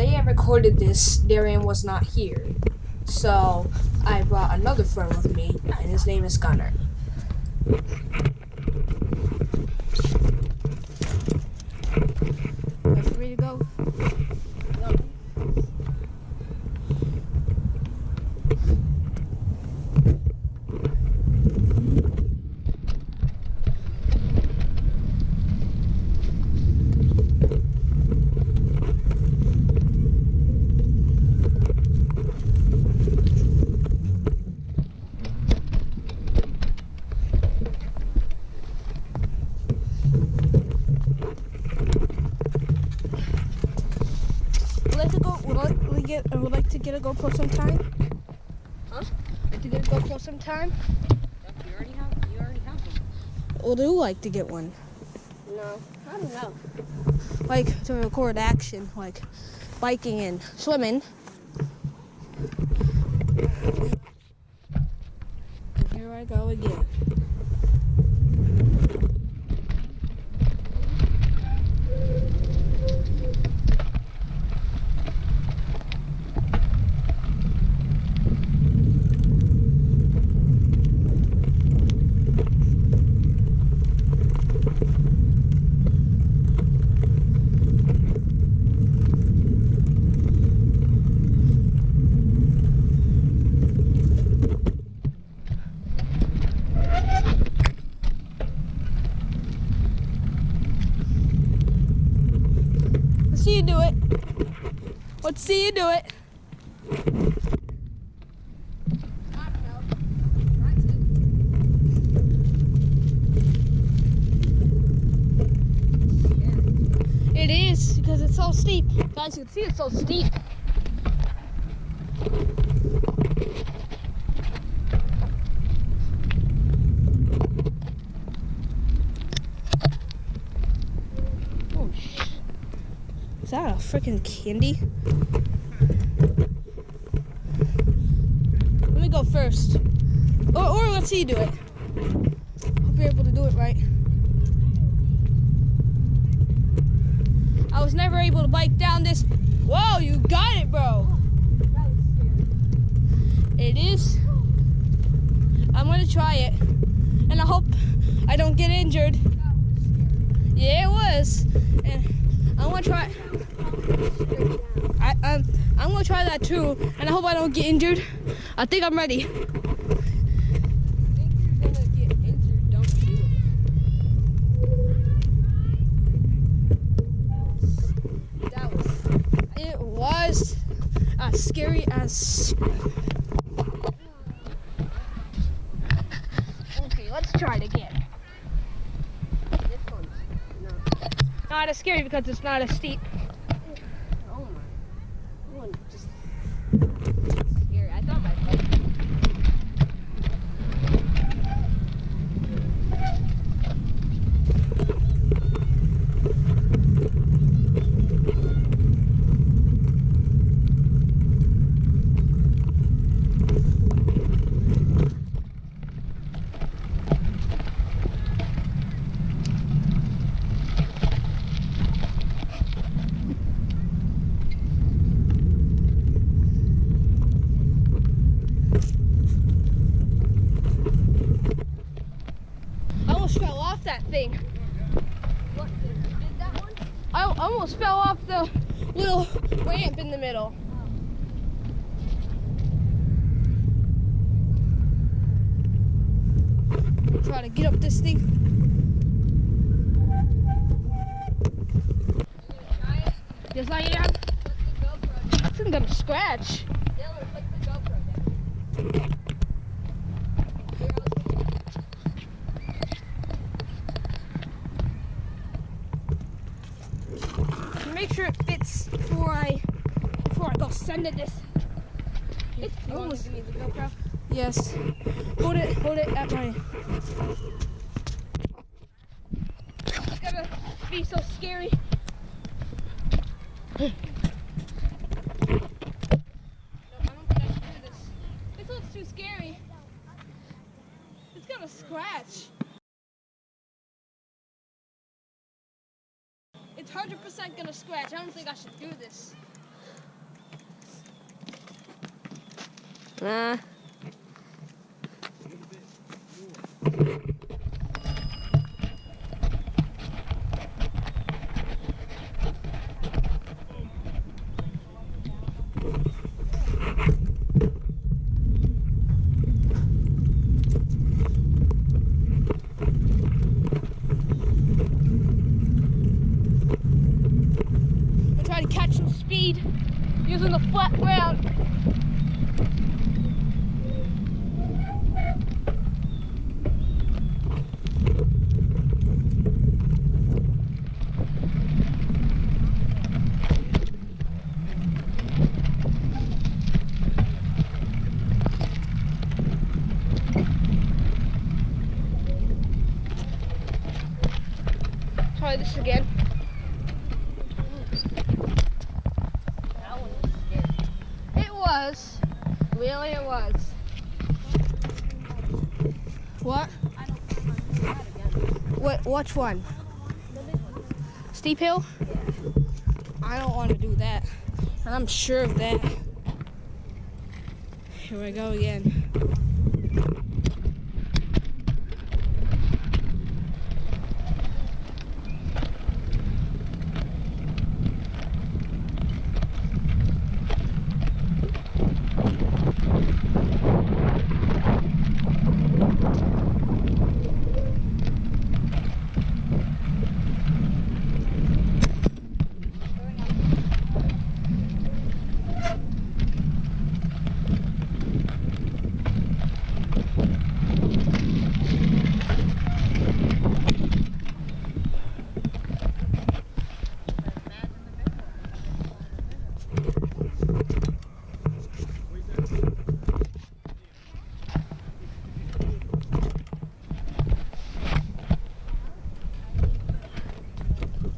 day I recorded this, Darian was not here. So I brought another friend with me, and his name is Gunnar. Ready to go? Would like to go. Would like, would get. I would like to get a GoPro sometime. Huh? Like to get a GoPro sometime. You already have. You already have one. Would you like to get one? No, I don't know. Like to record action, like biking and swimming. And here I go again. See you do it. It is because it's so steep. Guys, you can see it's so steep. Oh, sh- is that a freaking candy? Let me go first. Or, or let's see you do it. Hope you're able to do it right. I was never able to bike down this. Whoa, you got it, bro. It is. I'm gonna try it. And I hope I don't get injured. Yeah, it was. And I'm gonna try. I, um, I'm gonna try that too, and I hope I don't get injured. I think I'm ready. As scary as. Okay, let's try it again. Not as scary because it's not as steep. Oh my. That one just scary. I thought my bike. I almost fell off that thing. What that? I almost fell off the little ramp in the middle. Try to get up this thing. Yes, I am. This is gonna scratch. Dylan, put the GoPro down. Here, I'll- Make sure it fits before I before I go send it this. It's You almost give me the GoPro? yes. Hold it, hold it at my. It's gonna be so scary. No, I don't think I should do this. This looks too scary. It's gonna scratch. not gonna scratch. I don't think I should do this. Nah. Flat ground. Try this again. That one was scary. It was. Really, it was. What? I don't want to that again. What? Which one? One. Steep hill? I don't want to do that. And I'm sure of that. Here we go again.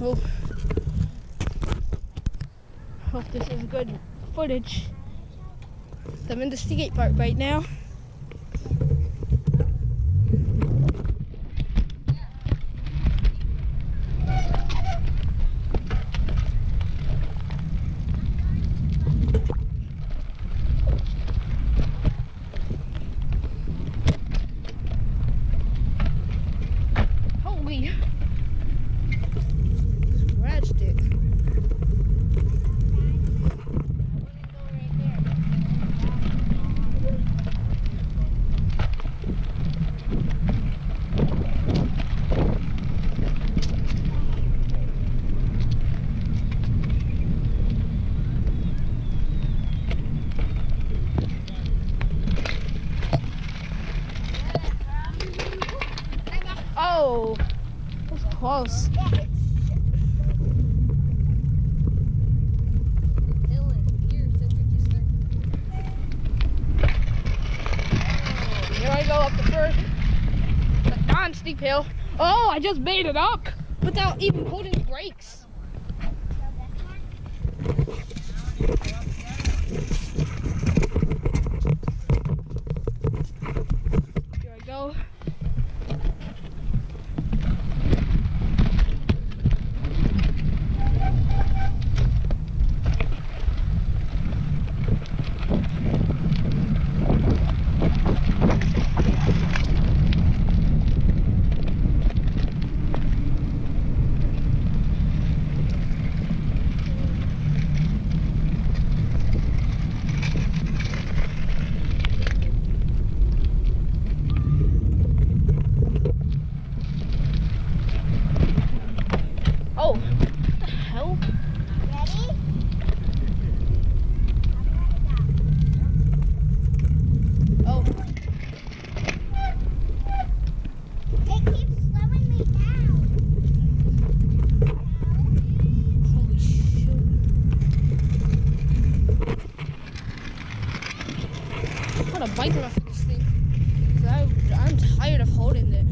Oh. Hope this is good footage. I'm in the skate park right now. Holy. Scratched it. Oh, was close. Here, I go up the first, the non-steep hill. Oh, I just made it up without even holding the brakes. Here I go. Oh, what the hell? Ready? Oh, It keeps slowing me down. holy shoot. A thing. I'm tired of holding it.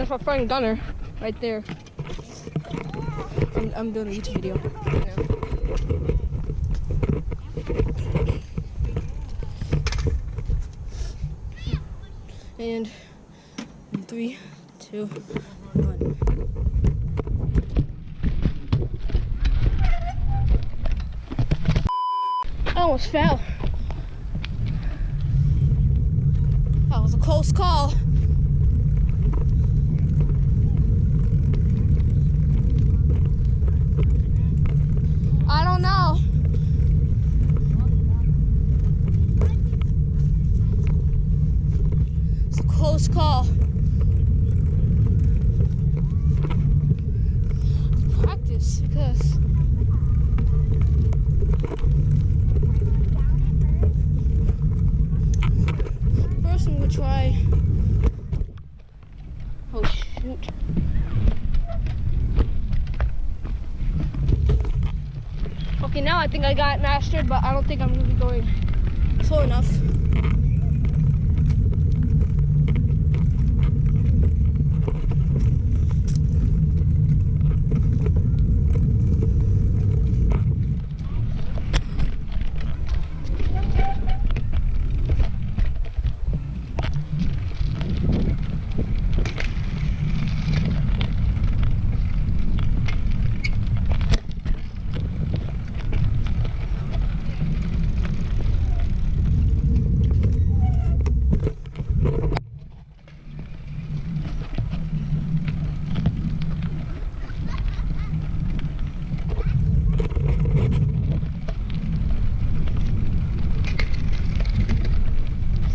That's my friend Gunner, right there. I'm, I'm doing a YouTube video. And three, two, one. I almost fell. That was a close call. I don't know. It's a close call. Practice because first I'm gonna try. Oh shoot. Okay, now I think I got mastered, but I don't think I'm gonna be going slow enough.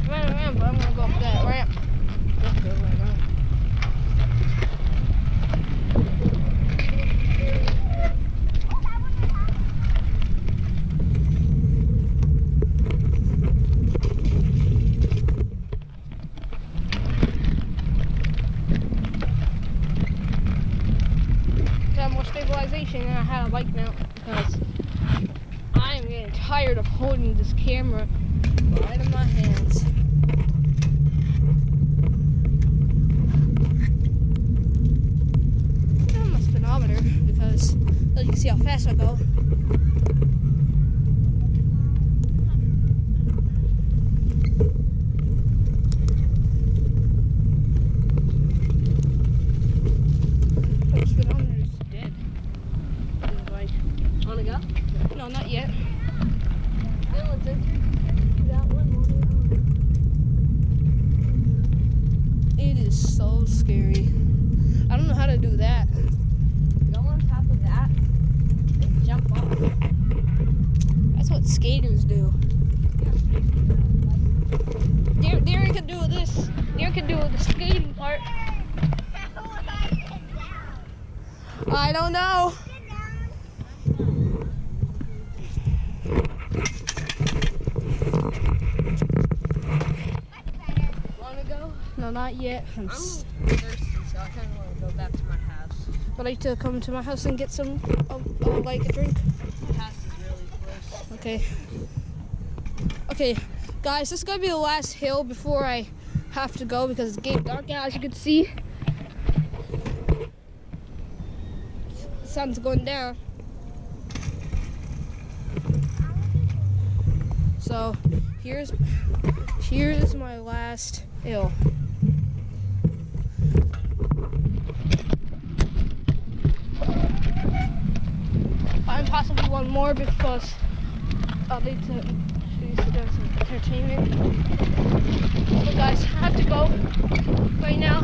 Run around, but I'm gonna go up that ramp. Let's go right now. Got more and I had a bike mount because I am getting tired of holding this camera right in my hands. I'm my speedometer because well, you can see how fast I go. My speedometer is dead. It's like, Wanna go? no, not yet. Then let's enter. That one. It is so scary. I don't know how to do that. Go on top of that and jump off. That's what skaters do. Darren, Darren can do this. Darren can do the skating part. I don't know. Wanna go? No, not yet. I'm, I'm thirsty, so I kind of want to go back to my house. Would like to come to my house and get some, uh, uh, like a drink. My house is really close. Okay. Okay, guys, this is gonna be the last hill before I have to go because it's getting dark out, as you can see. The sun's going down. So here's here's my last hill. I'm possibly one more because I'll need to please entertainment. But guys, I have to go right now.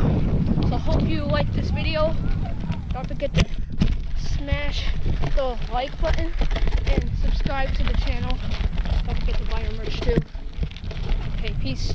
So hope you like this video. Don't forget to smash the like button and subscribe to the channel. Don't forget to buy your merch too. Okay, peace.